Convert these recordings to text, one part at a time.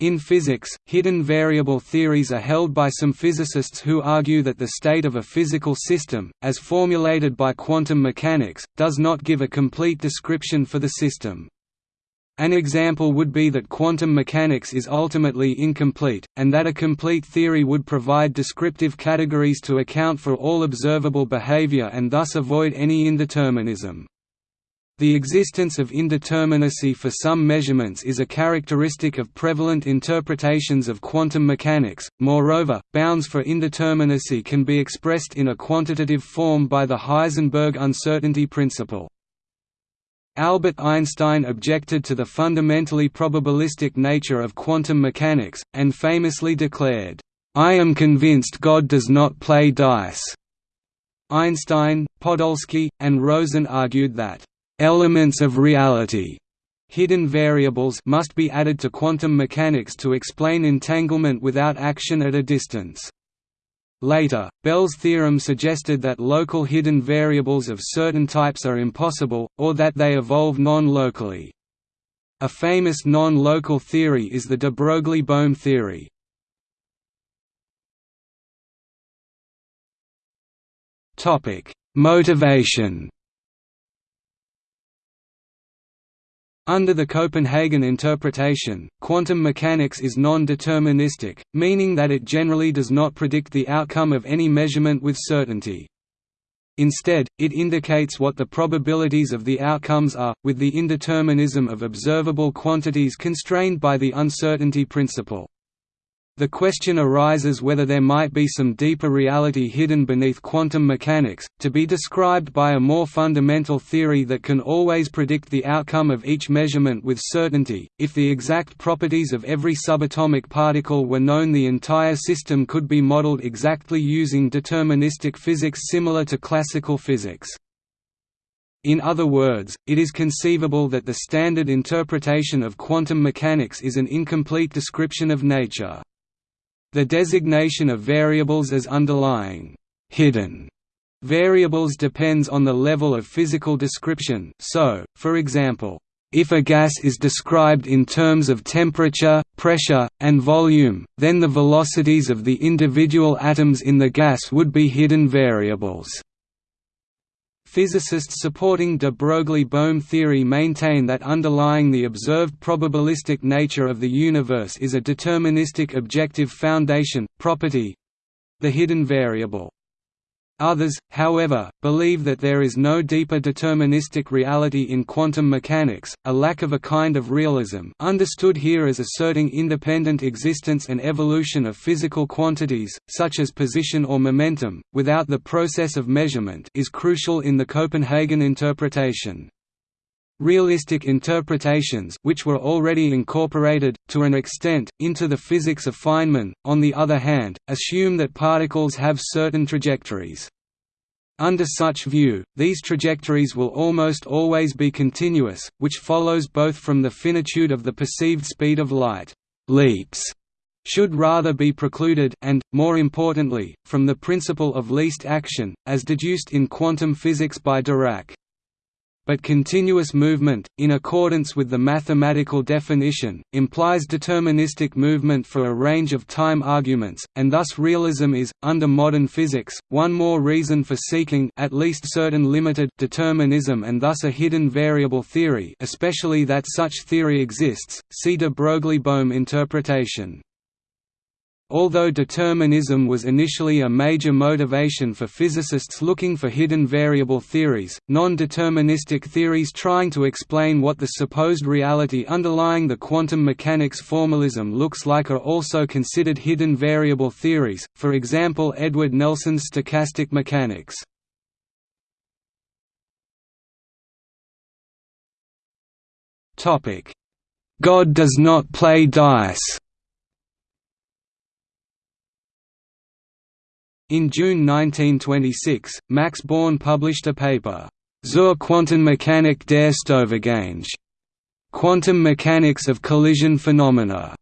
In physics, hidden variable theories are held by some physicists who argue that the state of a physical system, as formulated by quantum mechanics, does not give a complete description for the system. An example would be that quantum mechanics is ultimately incomplete, and that a complete theory would provide descriptive categories to account for all observable behavior and thus avoid any indeterminism. The existence of indeterminacy for some measurements is a characteristic of prevalent interpretations of quantum mechanics. Moreover, bounds for indeterminacy can be expressed in a quantitative form by the Heisenberg uncertainty principle. Albert Einstein objected to the fundamentally probabilistic nature of quantum mechanics, and famously declared, "I am convinced God does not play dice." Einstein, Podolsky, and Rosen argued that Elements of reality hidden variables must be added to quantum mechanics to explain entanglement without action at a distance. Later, Bell's theorem suggested that local hidden variables of certain types are impossible, or that they evolve non-locally. A famous non-local theory is the de Broglie-Bohm theory. Motivation Under the Copenhagen interpretation, quantum mechanics is non-deterministic, meaning that it generally does not predict the outcome of any measurement with certainty. Instead, it indicates what the probabilities of the outcomes are, with the indeterminism of observable quantities constrained by the uncertainty principle. The question arises whether there might be some deeper reality hidden beneath quantum mechanics, to be described by a more fundamental theory that can always predict the outcome of each measurement with certainty. If the exact properties of every subatomic particle were known, the entire system could be modeled exactly using deterministic physics similar to classical physics. In other words, it is conceivable that the standard interpretation of quantum mechanics is an incomplete description of nature. The designation of variables as underlying hidden variables depends on the level of physical description so, for example, if a gas is described in terms of temperature, pressure, and volume, then the velocities of the individual atoms in the gas would be hidden variables. Physicists supporting de Broglie-Bohm theory maintain that underlying the observed probabilistic nature of the universe is a deterministic objective foundation, property—the hidden variable. Others, however, believe that there is no deeper deterministic reality in quantum mechanics, a lack of a kind of realism understood here as asserting independent existence and evolution of physical quantities, such as position or momentum, without the process of measurement is crucial in the Copenhagen interpretation. Realistic interpretations which were already incorporated, to an extent, into the physics of Feynman, on the other hand, assume that particles have certain trajectories. Under such view, these trajectories will almost always be continuous, which follows both from the finitude of the perceived speed of light. Leaps should rather be precluded and, more importantly, from the principle of least action, as deduced in quantum physics by Dirac but continuous movement, in accordance with the mathematical definition, implies deterministic movement for a range of time arguments, and thus realism is, under modern physics, one more reason for seeking at least certain limited determinism and thus a hidden variable theory especially that such theory exists, see de Broglie-Bohm interpretation. Although determinism was initially a major motivation for physicists looking for hidden variable theories, non-deterministic theories trying to explain what the supposed reality underlying the quantum mechanics formalism looks like are also considered hidden variable theories, for example Edward Nelson's stochastic mechanics. God does not play dice In June 1926, Max Born published a paper, Zur Quantenmechanik der Stoffgänge, Quantum Mechanics of Collision Phenomena,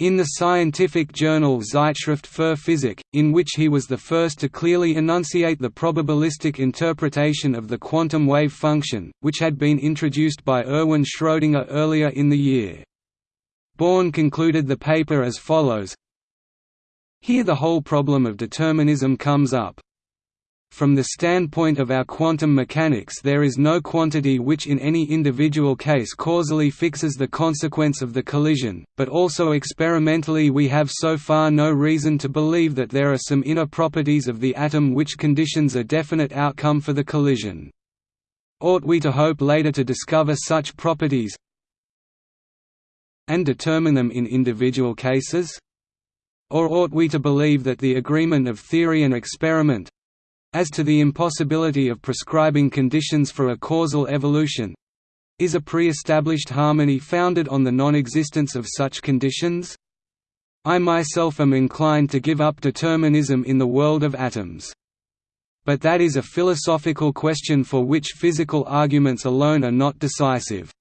in the scientific journal Zeitschrift für Physik, in which he was the first to clearly enunciate the probabilistic interpretation of the quantum wave function, which had been introduced by Erwin Schrödinger earlier in the year. Born concluded the paper as follows Here the whole problem of determinism comes up. From the standpoint of our quantum mechanics there is no quantity which in any individual case causally fixes the consequence of the collision, but also experimentally we have so far no reason to believe that there are some inner properties of the atom which conditions a definite outcome for the collision. Ought we to hope later to discover such properties and determine them in individual cases? Or ought we to believe that the agreement of theory and experiment, as to the impossibility of prescribing conditions for a causal evolution is a pre-established harmony founded on the non-existence of such conditions? I myself am inclined to give up determinism in the world of atoms. But that is a philosophical question for which physical arguments alone are not decisive.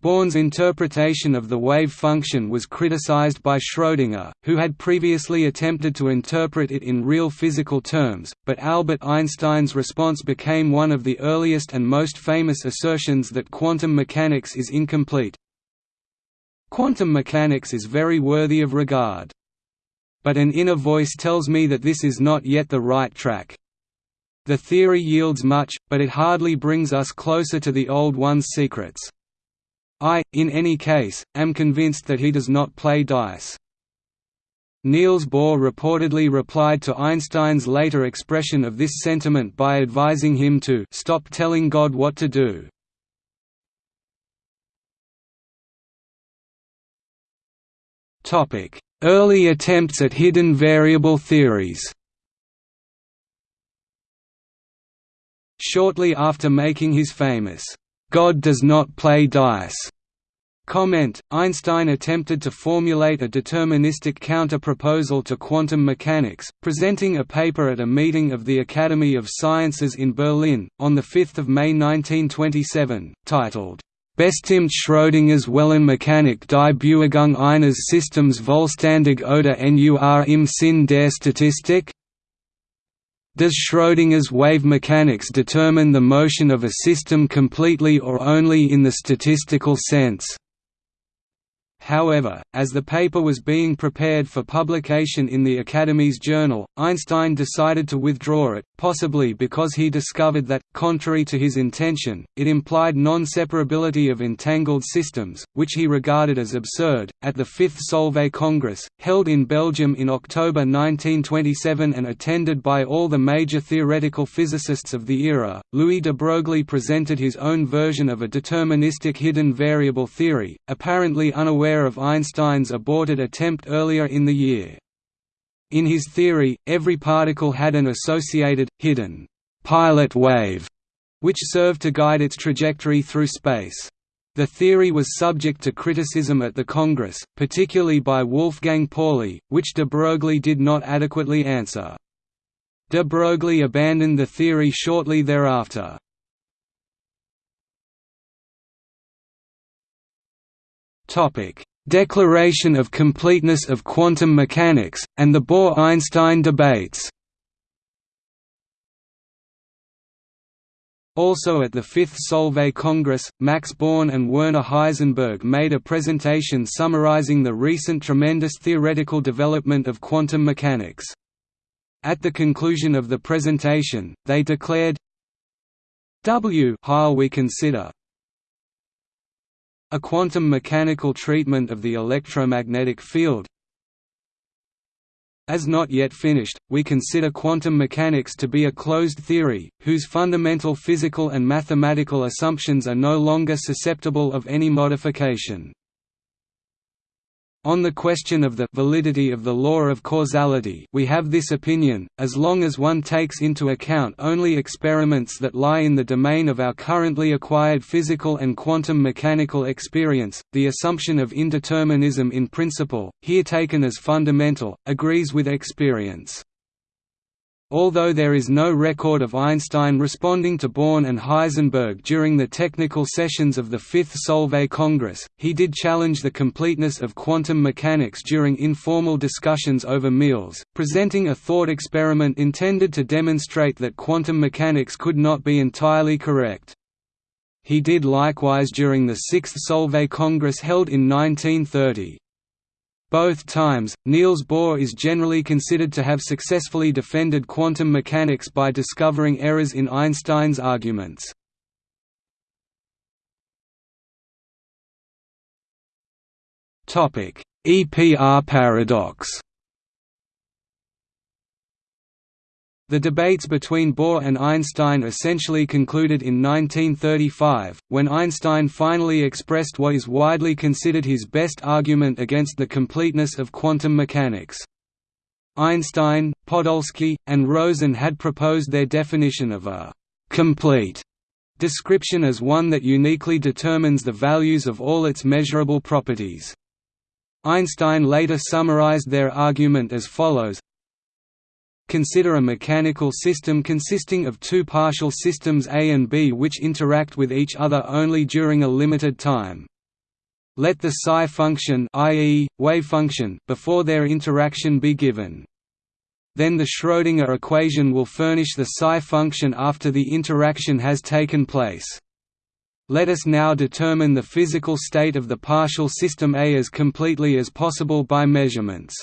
Born's interpretation of the wave function was criticized by Schrödinger, who had previously attempted to interpret it in real physical terms, but Albert Einstein's response became one of the earliest and most famous assertions that quantum mechanics is incomplete. Quantum mechanics is very worthy of regard. But an inner voice tells me that this is not yet the right track. The theory yields much, but it hardly brings us closer to the old one's secrets. I, in any case, am convinced that he does not play dice. Niels Bohr reportedly replied to Einstein's later expression of this sentiment by advising him to stop telling God what to do. Early attempts at hidden variable theories Shortly after making his famous God does not play dice. Comment, Einstein attempted to formulate a deterministic counter-proposal to quantum mechanics, presenting a paper at a meeting of the Academy of Sciences in Berlin, on 5 May 1927, titled, Bestimmt Schrödingers Wellenmechanik die Bewegung eines Systems vollständig oder nur im Sinn der Statistik? Does Schrödinger's wave mechanics determine the motion of a system completely or only in the statistical sense? However, as the paper was being prepared for publication in the Academy's journal, Einstein decided to withdraw it, possibly because he discovered that, contrary to his intention, it implied non-separability of entangled systems, which he regarded as absurd. At the Fifth Solvay Congress, held in Belgium in October 1927 and attended by all the major theoretical physicists of the era, Louis de Broglie presented his own version of a deterministic hidden variable theory, apparently unaware aware of Einstein's aborted attempt earlier in the year. In his theory, every particle had an associated, hidden, pilot wave, which served to guide its trajectory through space. The theory was subject to criticism at the Congress, particularly by Wolfgang Pauli, which de Broglie did not adequately answer. De Broglie abandoned the theory shortly thereafter. Declaration of completeness of quantum mechanics, and the Bohr–Einstein debates Also at the Fifth Solvay Congress, Max Born and Werner Heisenberg made a presentation summarizing the recent tremendous theoretical development of quantum mechanics. At the conclusion of the presentation, they declared W we consider a quantum mechanical treatment of the electromagnetic field As not yet finished, we consider quantum mechanics to be a closed theory, whose fundamental physical and mathematical assumptions are no longer susceptible of any modification. On the question of the validity of the law of causality we have this opinion, as long as one takes into account only experiments that lie in the domain of our currently acquired physical and quantum mechanical experience, the assumption of indeterminism in principle, here taken as fundamental, agrees with experience. Although there is no record of Einstein responding to Born and Heisenberg during the technical sessions of the Fifth Solvay Congress, he did challenge the completeness of quantum mechanics during informal discussions over meals, presenting a thought experiment intended to demonstrate that quantum mechanics could not be entirely correct. he did likewise during the Sixth Solvay Congress held in 1930. Both times, Niels Bohr is generally considered to have successfully defended quantum mechanics by discovering errors in Einstein's arguments. EPR paradox The debates between Bohr and Einstein essentially concluded in 1935, when Einstein finally expressed what is widely considered his best argument against the completeness of quantum mechanics. Einstein, Podolsky, and Rosen had proposed their definition of a «complete» description as one that uniquely determines the values of all its measurable properties. Einstein later summarized their argument as follows Consider a mechanical system consisting of two partial systems A and B which interact with each other only during a limited time. Let the psi function i.e., wave function before their interaction be given. Then the Schrödinger equation will furnish the psi function after the interaction has taken place. Let us now determine the physical state of the partial system A as completely as possible by measurements.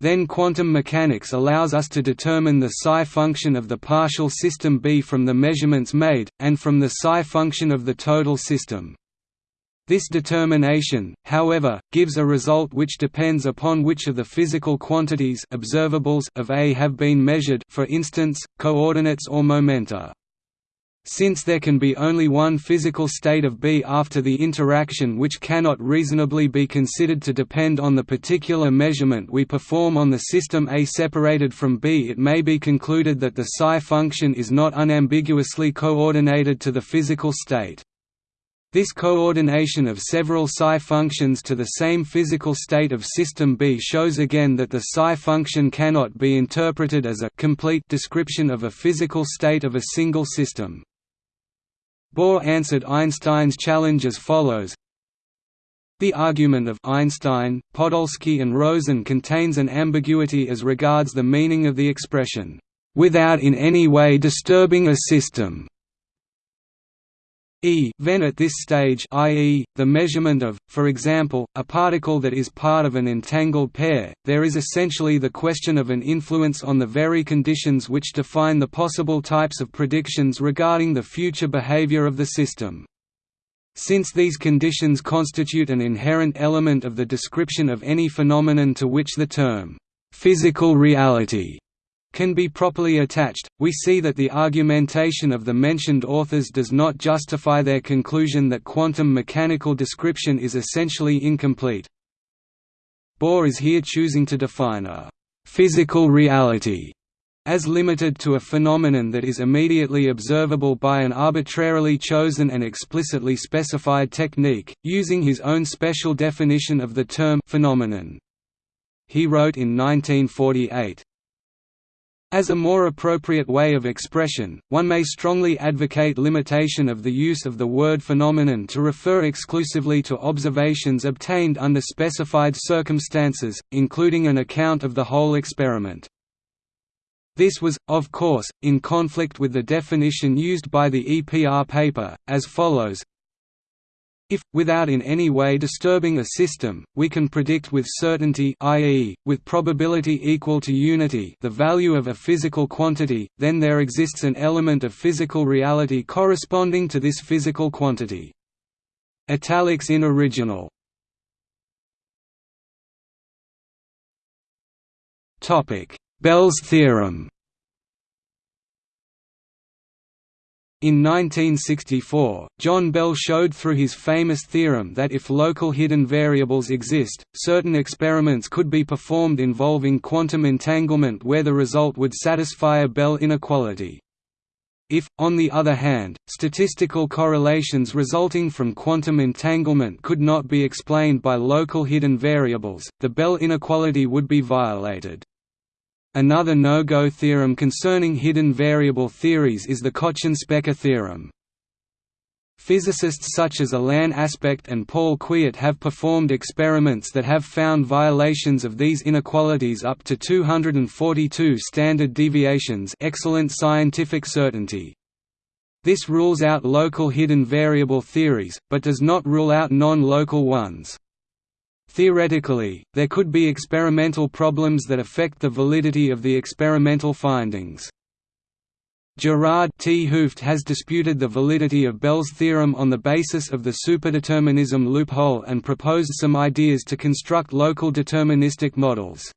Then quantum mechanics allows us to determine the psi function of the partial system B from the measurements made, and from the psi function of the total system. This determination, however, gives a result which depends upon which of the physical quantities observables of A have been measured for instance, coordinates or momenta. Since there can be only one physical state of B after the interaction which cannot reasonably be considered to depend on the particular measurement we perform on the system A separated from B it may be concluded that the psi function is not unambiguously coordinated to the physical state. This coordination of several psi functions to the same physical state of system B shows again that the psi function cannot be interpreted as a complete description of a physical state of a single system. Bohr answered Einstein's challenge as follows the argument of Einstein, Podolsky and Rosen contains an ambiguity as regards the meaning of the expression, "...without in any way disturbing a system." E then at this stage i.e., the measurement of, for example, a particle that is part of an entangled pair, there is essentially the question of an influence on the very conditions which define the possible types of predictions regarding the future behavior of the system. Since these conditions constitute an inherent element of the description of any phenomenon to which the term, "'physical reality' can be properly attached, we see that the argumentation of the mentioned authors does not justify their conclusion that quantum mechanical description is essentially incomplete. Bohr is here choosing to define a «physical reality» as limited to a phenomenon that is immediately observable by an arbitrarily chosen and explicitly specified technique, using his own special definition of the term phenomenon. He wrote in 1948, as a more appropriate way of expression, one may strongly advocate limitation of the use of the word phenomenon to refer exclusively to observations obtained under specified circumstances, including an account of the whole experiment. This was, of course, in conflict with the definition used by the EPR paper, as follows if, without in any way disturbing a system, we can predict with certainty i.e., with probability equal to unity the value of a physical quantity, then there exists an element of physical reality corresponding to this physical quantity. Italics in original Bell's theorem In 1964, John Bell showed through his famous theorem that if local hidden variables exist, certain experiments could be performed involving quantum entanglement where the result would satisfy a Bell inequality. If, on the other hand, statistical correlations resulting from quantum entanglement could not be explained by local hidden variables, the Bell inequality would be violated. Another no-go theorem concerning hidden variable theories is the Kochen-Specker theorem. Physicists such as Alain Aspect and Paul Kwiat have performed experiments that have found violations of these inequalities up to 242 standard deviations excellent scientific certainty. This rules out local hidden variable theories, but does not rule out non-local ones. Theoretically, there could be experimental problems that affect the validity of the experimental findings. Gerard 't Hooft has disputed the validity of Bell's theorem on the basis of the superdeterminism loophole and proposed some ideas to construct local deterministic models.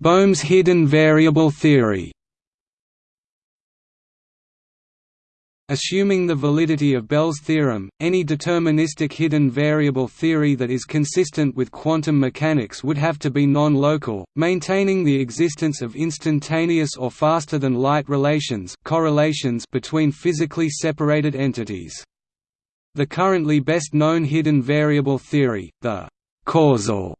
Bohm's hidden variable theory Assuming the validity of Bell's theorem, any deterministic hidden variable theory that is consistent with quantum mechanics would have to be non-local, maintaining the existence of instantaneous or faster-than-light relations correlations between physically separated entities. The currently best known hidden variable theory, the causal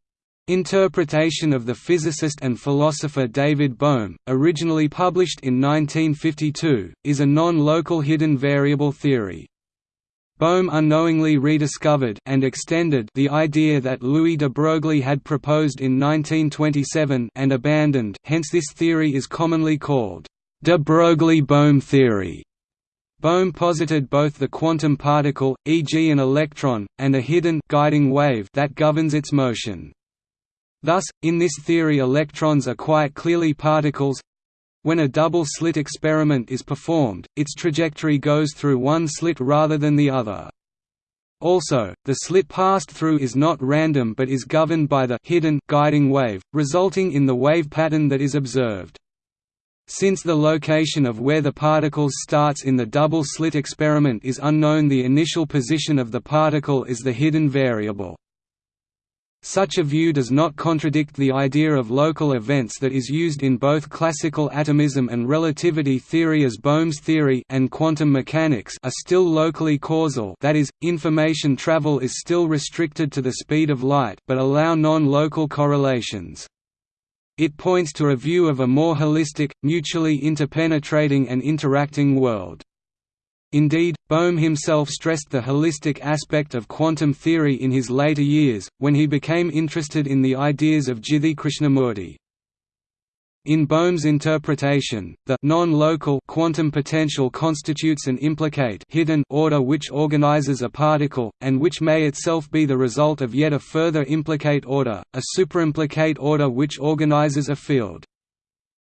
Interpretation of the physicist and philosopher David Bohm, originally published in 1952, is a non-local hidden variable theory. Bohm unknowingly rediscovered and extended the idea that Louis de Broglie had proposed in 1927 and abandoned hence this theory is commonly called de Broglie–Bohm theory. Bohm posited both the quantum particle, e.g. an electron, and a hidden guiding wave that governs its motion. Thus, in this theory electrons are quite clearly particles. When a double-slit experiment is performed, its trajectory goes through one slit rather than the other. Also, the slit passed through is not random but is governed by the hidden guiding wave, resulting in the wave pattern that is observed. Since the location of where the particles starts in the double-slit experiment is unknown the initial position of the particle is the hidden variable. Such a view does not contradict the idea of local events that is used in both classical atomism and relativity theory as Bohm's theory and quantum mechanics are still locally causal that is, information travel is still restricted to the speed of light but allow non-local correlations. It points to a view of a more holistic, mutually interpenetrating and interacting world. Indeed, Bohm himself stressed the holistic aspect of quantum theory in his later years, when he became interested in the ideas of Jiddu Krishnamurti. In Bohm's interpretation, the non-local quantum potential constitutes an implicate hidden order which organizes a particle, and which may itself be the result of yet a further implicate order, a superimplicate order which organizes a field.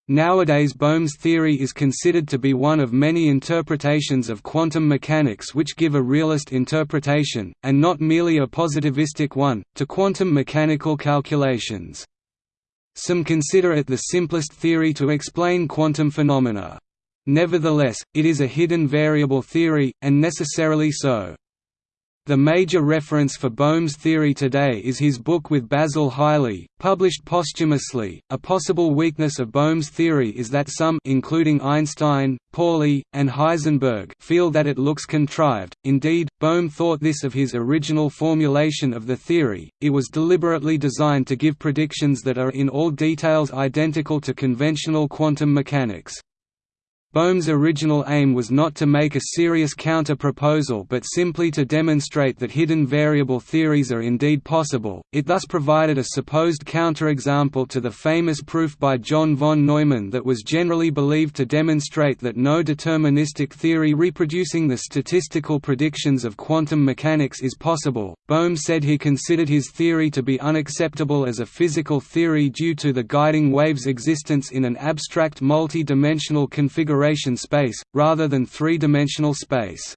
Nowadays Bohm's theory is considered to be one of many interpretations of quantum mechanics which give a realist interpretation, and not merely a positivistic one, to quantum mechanical calculations. Some consider it the simplest theory to explain quantum phenomena. Nevertheless, it is a hidden variable theory, and necessarily so. The major reference for Bohm's theory today is his book with Basil Hiley, published posthumously. A possible weakness of Bohm's theory is that some including Einstein, Pauli, and Heisenberg feel that it looks contrived. Indeed, Bohm thought this of his original formulation of the theory. It was deliberately designed to give predictions that are in all details identical to conventional quantum mechanics. Bohm's original aim was not to make a serious counter-proposal but simply to demonstrate that hidden variable theories are indeed possible, it thus provided a supposed counterexample to the famous proof by John von Neumann that was generally believed to demonstrate that no deterministic theory reproducing the statistical predictions of quantum mechanics is possible. Bohm said he considered his theory to be unacceptable as a physical theory due to the guiding wave's existence in an abstract multi-dimensional configuration space, rather than three-dimensional space.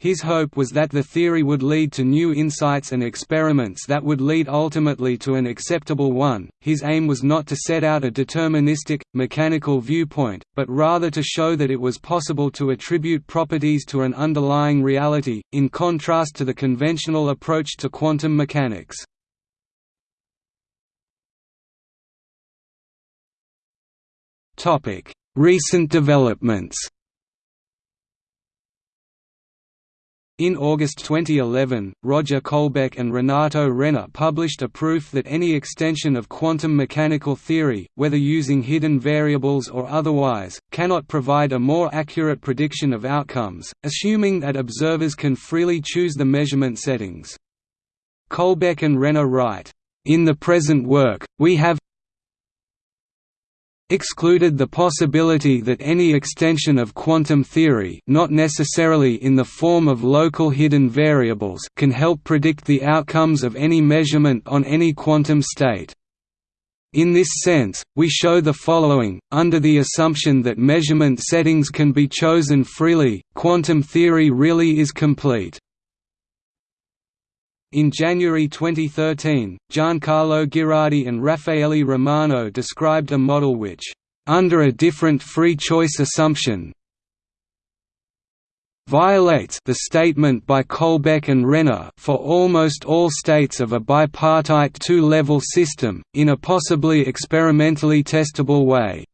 His hope was that the theory would lead to new insights and experiments that would lead ultimately to an acceptable one. His aim was not to set out a deterministic, mechanical viewpoint, but rather to show that it was possible to attribute properties to an underlying reality, in contrast to the conventional approach to quantum mechanics. Recent developments In August 2011, Roger Colbeck and Renato Renner published a proof that any extension of quantum mechanical theory, whether using hidden variables or otherwise, cannot provide a more accurate prediction of outcomes, assuming that observers can freely choose the measurement settings. Colbeck and Renner write, "...in the present work, we have excluded the possibility that any extension of quantum theory not necessarily in the form of local hidden variables can help predict the outcomes of any measurement on any quantum state. In this sense, we show the following, under the assumption that measurement settings can be chosen freely, quantum theory really is complete. In January 2013, Giancarlo Ghirardi and Raffaele Romano described a model which, under a different free choice assumption, violates the statement by Colbeck and Renner for almost all states of a bipartite two-level system, in a possibly experimentally testable way.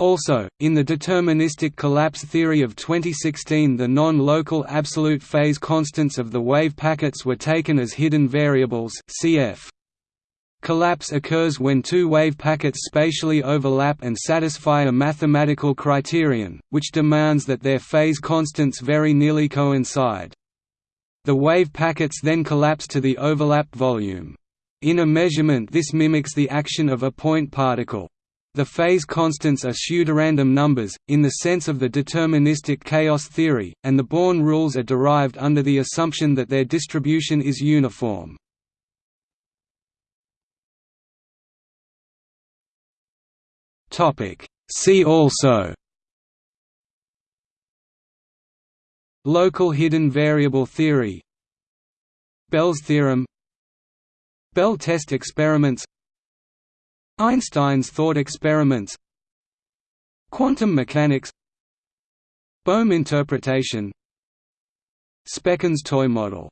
Also, in the deterministic collapse theory of 2016 the non-local absolute phase constants of the wave packets were taken as hidden variables cf. Collapse occurs when two wave packets spatially overlap and satisfy a mathematical criterion, which demands that their phase constants very nearly coincide. The wave packets then collapse to the overlap volume. In a measurement this mimics the action of a point particle. The phase constants are pseudorandom numbers, in the sense of the deterministic chaos theory, and the Born rules are derived under the assumption that their distribution is uniform. See also Local hidden variable theory Bell's theorem Bell test experiments Einstein's thought experiments Quantum mechanics Bohm interpretation Spekkens toy model